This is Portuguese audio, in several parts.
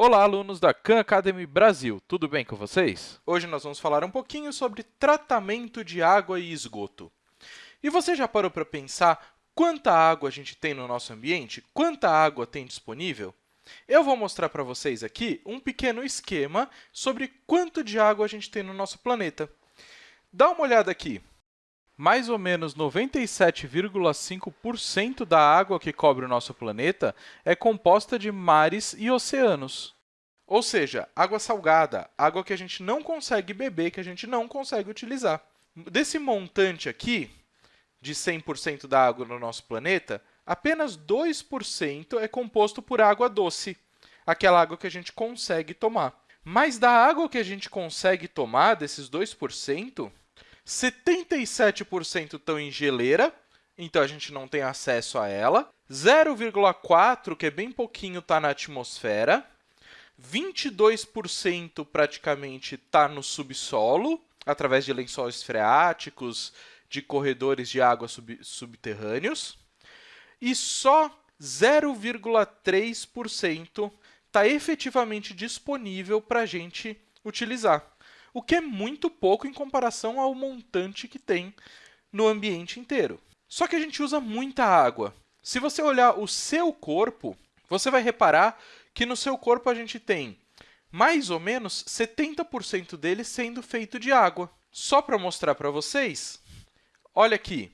Olá, alunos da Khan Academy Brasil, tudo bem com vocês? Hoje nós vamos falar um pouquinho sobre tratamento de água e esgoto. E você já parou para pensar quanta água a gente tem no nosso ambiente? Quanta água tem disponível? Eu vou mostrar para vocês aqui um pequeno esquema sobre quanto de água a gente tem no nosso planeta. Dá uma olhada aqui. Mais ou menos 97,5% da água que cobre o nosso planeta é composta de mares e oceanos. Ou seja, água salgada, água que a gente não consegue beber, que a gente não consegue utilizar. Desse montante aqui, de 100% da água no nosso planeta, apenas 2% é composto por água doce, aquela água que a gente consegue tomar. Mas da água que a gente consegue tomar, desses 2%, 77% estão em geleira, então a gente não tem acesso a ela. 0,4%, que é bem pouquinho, está na atmosfera. 22% praticamente está no subsolo, através de lençóis freáticos, de corredores de água sub subterrâneos. E só 0,3% está efetivamente disponível para a gente utilizar o que é muito pouco em comparação ao montante que tem no ambiente inteiro. Só que a gente usa muita água. Se você olhar o seu corpo, você vai reparar que no seu corpo a gente tem mais ou menos 70% dele sendo feito de água. Só para mostrar para vocês, olha aqui,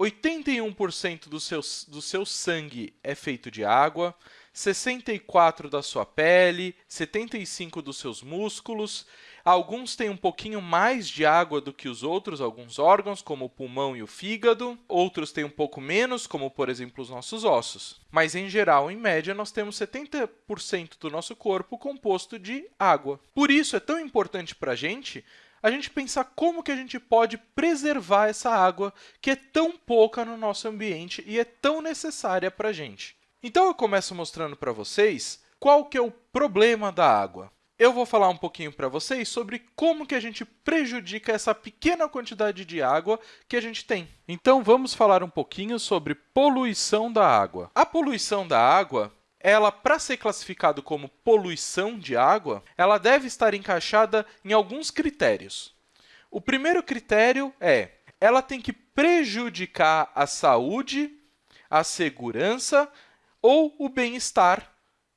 81% do seu, do seu sangue é feito de água, 64% da sua pele, 75% dos seus músculos Alguns têm um pouquinho mais de água do que os outros, alguns órgãos, como o pulmão e o fígado. Outros têm um pouco menos, como, por exemplo, os nossos ossos. Mas, em geral, em média, nós temos 70% do nosso corpo composto de água. Por isso, é tão importante para a gente a gente pensar como que a gente pode preservar essa água que é tão pouca no nosso ambiente e é tão necessária para a gente. Então, eu começo mostrando para vocês qual que é o problema da água eu vou falar um pouquinho para vocês sobre como que a gente prejudica essa pequena quantidade de água que a gente tem. Então, vamos falar um pouquinho sobre poluição da água. A poluição da água ela, para ser classificado como poluição de água, ela deve estar encaixada em alguns critérios. O primeiro critério é ela tem que prejudicar a saúde, a segurança ou o bem-estar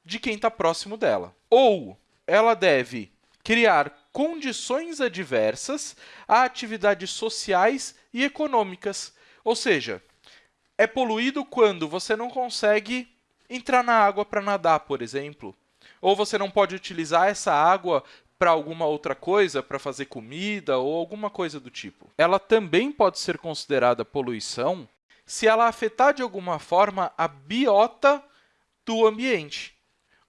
de quem está próximo dela. Ou ela deve criar condições adversas a atividades sociais e econômicas. Ou seja, é poluído quando você não consegue entrar na água para nadar, por exemplo, ou você não pode utilizar essa água para alguma outra coisa, para fazer comida ou alguma coisa do tipo. Ela também pode ser considerada poluição se ela afetar de alguma forma a biota do ambiente.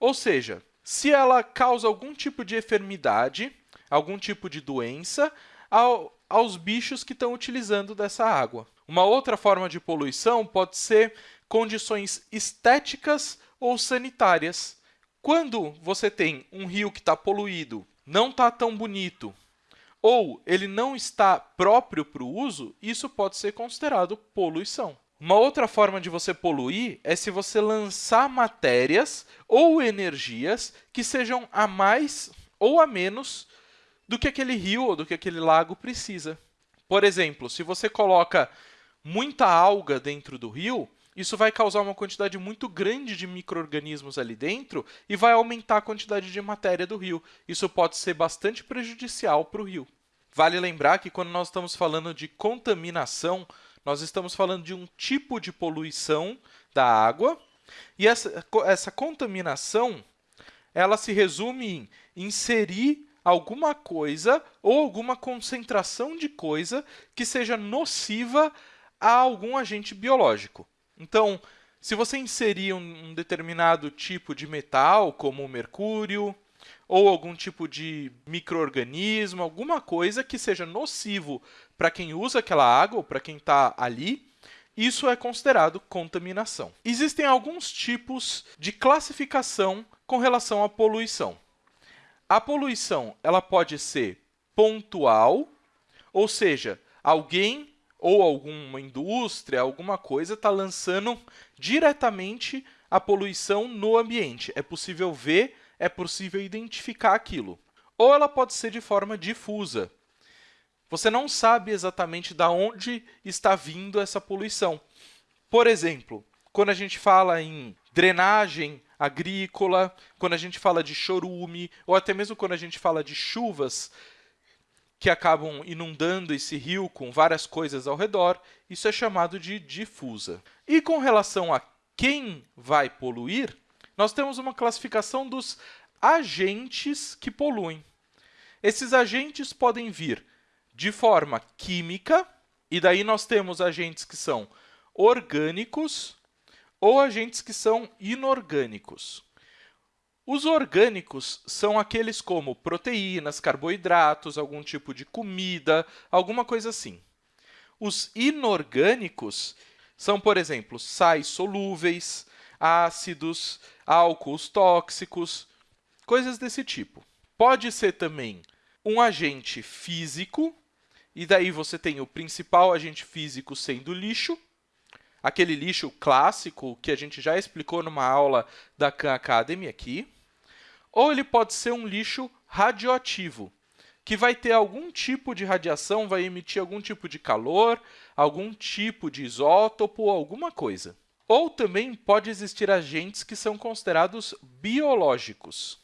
Ou seja, se ela causa algum tipo de enfermidade, algum tipo de doença ao, aos bichos que estão utilizando dessa água. Uma outra forma de poluição pode ser condições estéticas ou sanitárias. Quando você tem um rio que está poluído, não está tão bonito, ou ele não está próprio para o uso, isso pode ser considerado poluição. Uma outra forma de você poluir é se você lançar matérias ou energias que sejam a mais ou a menos do que aquele rio ou do que aquele lago precisa. Por exemplo, se você coloca muita alga dentro do rio, isso vai causar uma quantidade muito grande de micro-organismos ali dentro e vai aumentar a quantidade de matéria do rio. Isso pode ser bastante prejudicial para o rio. Vale lembrar que quando nós estamos falando de contaminação, nós estamos falando de um tipo de poluição da água, e essa, essa contaminação ela se resume em inserir alguma coisa ou alguma concentração de coisa que seja nociva a algum agente biológico. Então, se você inserir um determinado tipo de metal, como o mercúrio, ou algum tipo de microorganismo, alguma coisa que seja nocivo para quem usa aquela água ou para quem está ali, isso é considerado contaminação. Existem alguns tipos de classificação com relação à poluição. A poluição ela pode ser pontual, ou seja, alguém ou alguma indústria, alguma coisa está lançando diretamente a poluição no ambiente. É possível ver é possível identificar aquilo. Ou ela pode ser de forma difusa. Você não sabe exatamente de onde está vindo essa poluição. Por exemplo, quando a gente fala em drenagem agrícola, quando a gente fala de chorume, ou até mesmo quando a gente fala de chuvas que acabam inundando esse rio com várias coisas ao redor, isso é chamado de difusa. E com relação a quem vai poluir, nós temos uma classificação dos agentes que poluem. Esses agentes podem vir de forma química, e daí nós temos agentes que são orgânicos ou agentes que são inorgânicos. Os orgânicos são aqueles como proteínas, carboidratos, algum tipo de comida, alguma coisa assim. Os inorgânicos são, por exemplo, sais solúveis, ácidos, álcools tóxicos, coisas desse tipo. Pode ser também um agente físico, e daí você tem o principal agente físico sendo lixo, aquele lixo clássico que a gente já explicou numa aula da Khan Academy aqui, ou ele pode ser um lixo radioativo, que vai ter algum tipo de radiação, vai emitir algum tipo de calor, algum tipo de isótopo, alguma coisa. Ou também pode existir agentes que são considerados biológicos.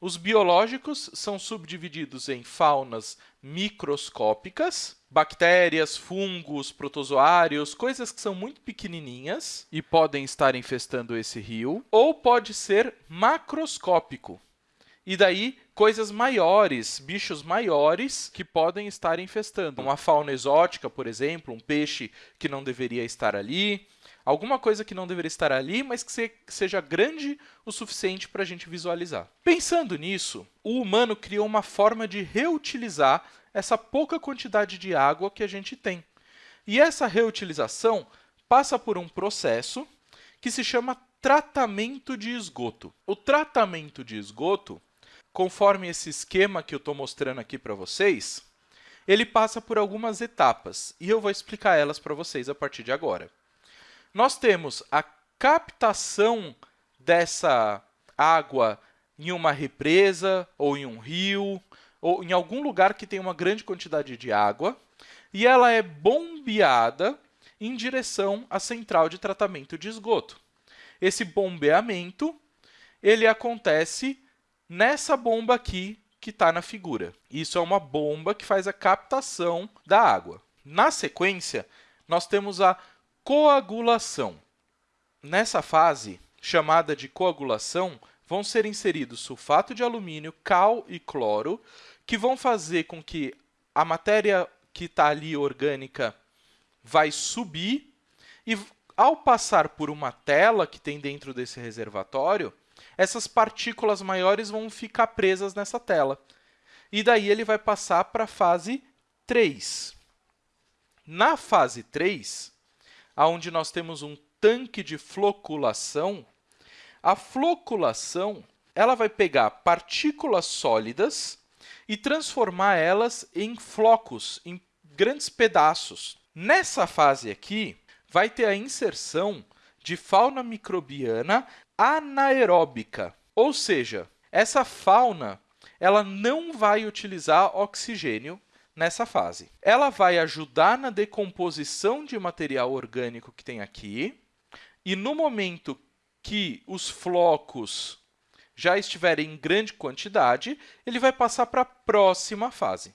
Os biológicos são subdivididos em faunas microscópicas, bactérias, fungos, protozoários, coisas que são muito pequenininhas e podem estar infestando esse rio, ou pode ser macroscópico. E daí, coisas maiores, bichos maiores que podem estar infestando. Uma fauna exótica, por exemplo, um peixe que não deveria estar ali, alguma coisa que não deveria estar ali, mas que seja grande o suficiente para a gente visualizar. Pensando nisso, o humano criou uma forma de reutilizar essa pouca quantidade de água que a gente tem. E essa reutilização passa por um processo que se chama tratamento de esgoto. O tratamento de esgoto, conforme esse esquema que eu estou mostrando aqui para vocês, ele passa por algumas etapas, e eu vou explicar elas para vocês a partir de agora nós temos a captação dessa água em uma represa ou em um rio ou em algum lugar que tem uma grande quantidade de água e ela é bombeada em direção à central de tratamento de esgoto. Esse bombeamento ele acontece nessa bomba aqui que está na figura. Isso é uma bomba que faz a captação da água. Na sequência, nós temos a Coagulação. Nessa fase, chamada de coagulação, vão ser inseridos sulfato de alumínio, cal e cloro, que vão fazer com que a matéria que está ali orgânica vai subir e, ao passar por uma tela que tem dentro desse reservatório, essas partículas maiores vão ficar presas nessa tela. E daí ele vai passar para a fase 3. Na fase 3, onde nós temos um tanque de floculação, a floculação ela vai pegar partículas sólidas e transformar elas em flocos, em grandes pedaços. Nessa fase aqui, vai ter a inserção de fauna microbiana anaeróbica, ou seja, essa fauna ela não vai utilizar oxigênio nessa fase. Ela vai ajudar na decomposição de material orgânico que tem aqui, e no momento que os flocos já estiverem em grande quantidade, ele vai passar para a próxima fase.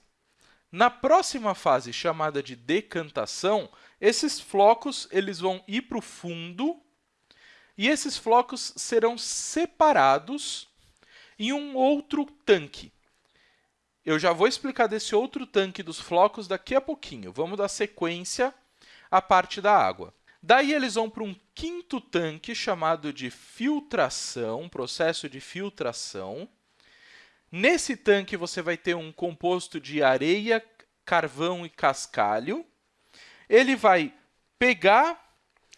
Na próxima fase, chamada de decantação, esses flocos eles vão ir para o fundo e esses flocos serão separados em um outro tanque. Eu já vou explicar desse outro tanque dos flocos daqui a pouquinho. Vamos dar sequência à parte da água. Daí, eles vão para um quinto tanque chamado de filtração, processo de filtração. Nesse tanque, você vai ter um composto de areia, carvão e cascalho. Ele vai pegar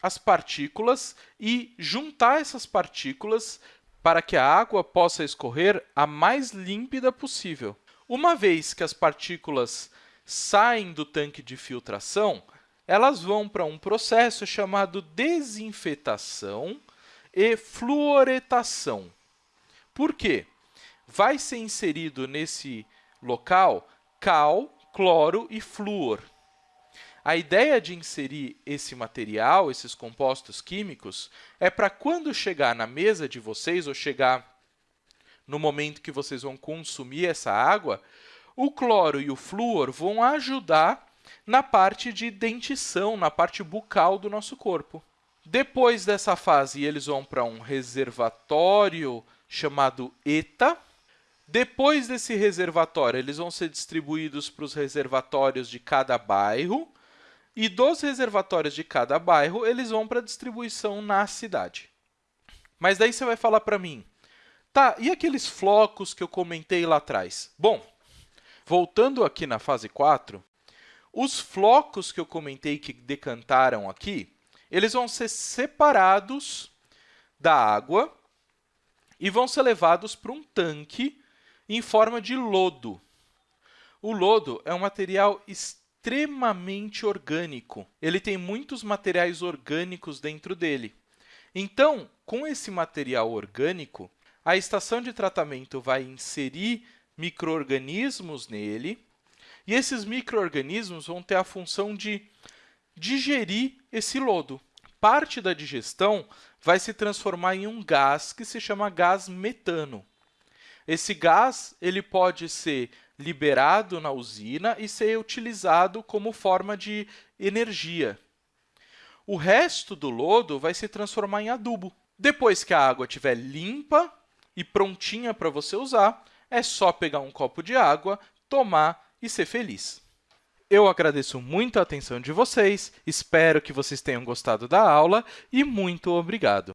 as partículas e juntar essas partículas para que a água possa escorrer a mais límpida possível. Uma vez que as partículas saem do tanque de filtração, elas vão para um processo chamado desinfetação e fluoretação. Por quê? vai ser inserido nesse local cal, cloro e flúor. A ideia de inserir esse material, esses compostos químicos, é para quando chegar na mesa de vocês ou chegar no momento que vocês vão consumir essa água, o cloro e o flúor vão ajudar na parte de dentição, na parte bucal do nosso corpo. Depois dessa fase, eles vão para um reservatório chamado ETA. Depois desse reservatório, eles vão ser distribuídos para os reservatórios de cada bairro. E dos reservatórios de cada bairro, eles vão para a distribuição na cidade. Mas daí você vai falar para mim, tá, e aqueles flocos que eu comentei lá atrás? Bom, voltando aqui na fase 4, os flocos que eu comentei que decantaram aqui, eles vão ser separados da água e vão ser levados para um tanque em forma de lodo. O lodo é um material extremamente orgânico. Ele tem muitos materiais orgânicos dentro dele. Então, com esse material orgânico, a estação de tratamento vai inserir micro-organismos nele, e esses micro-organismos vão ter a função de digerir esse lodo. Parte da digestão vai se transformar em um gás que se chama gás metano. Esse gás ele pode ser liberado na usina e ser utilizado como forma de energia. O resto do lodo vai se transformar em adubo. Depois que a água estiver limpa e prontinha para você usar, é só pegar um copo de água, tomar e ser feliz. Eu agradeço muito a atenção de vocês, espero que vocês tenham gostado da aula e muito obrigado!